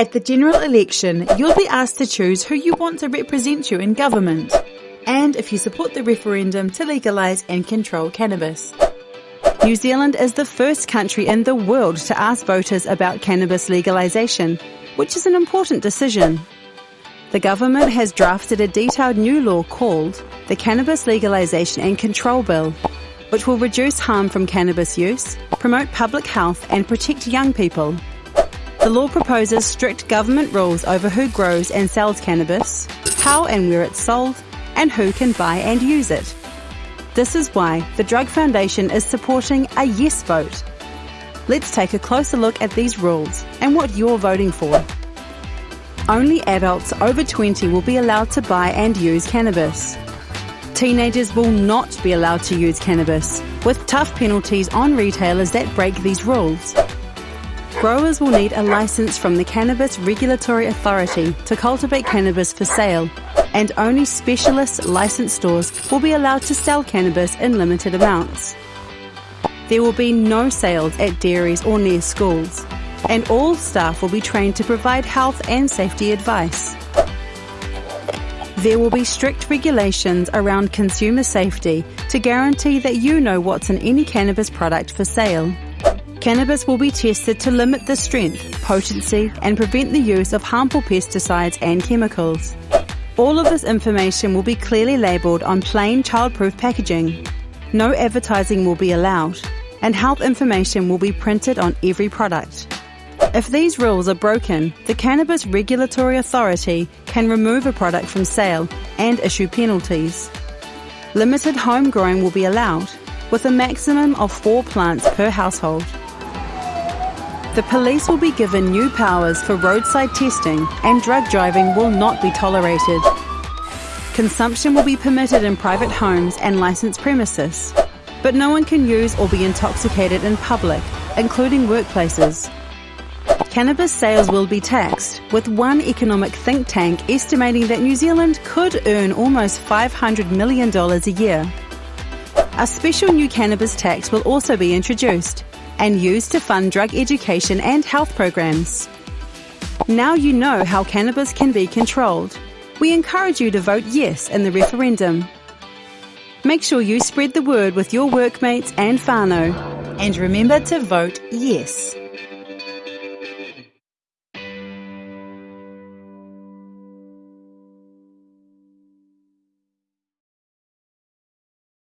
At the general election, you'll be asked to choose who you want to represent you in government, and if you support the referendum to legalise and control cannabis. New Zealand is the first country in the world to ask voters about cannabis legalisation, which is an important decision. The government has drafted a detailed new law called the Cannabis Legalisation and Control Bill, which will reduce harm from cannabis use, promote public health and protect young people. The law proposes strict government rules over who grows and sells cannabis, how and where it's sold, and who can buy and use it. This is why the Drug Foundation is supporting a yes vote. Let's take a closer look at these rules and what you're voting for. Only adults over 20 will be allowed to buy and use cannabis. Teenagers will not be allowed to use cannabis, with tough penalties on retailers that break these rules. Growers will need a licence from the Cannabis Regulatory Authority to cultivate cannabis for sale, and only specialist licensed stores will be allowed to sell cannabis in limited amounts. There will be no sales at dairies or near schools, and all staff will be trained to provide health and safety advice. There will be strict regulations around consumer safety to guarantee that you know what's in any cannabis product for sale. Cannabis will be tested to limit the strength, potency, and prevent the use of harmful pesticides and chemicals. All of this information will be clearly labelled on plain childproof packaging. No advertising will be allowed, and health information will be printed on every product. If these rules are broken, the Cannabis Regulatory Authority can remove a product from sale and issue penalties. Limited home growing will be allowed, with a maximum of four plants per household. The police will be given new powers for roadside testing and drug driving will not be tolerated. Consumption will be permitted in private homes and licensed premises, but no one can use or be intoxicated in public, including workplaces. Cannabis sales will be taxed, with one economic think tank estimating that New Zealand could earn almost $500 million a year. A special new cannabis tax will also be introduced, and used to fund drug education and health programs. Now you know how cannabis can be controlled. We encourage you to vote yes in the referendum. Make sure you spread the word with your workmates and whānau. And remember to vote yes.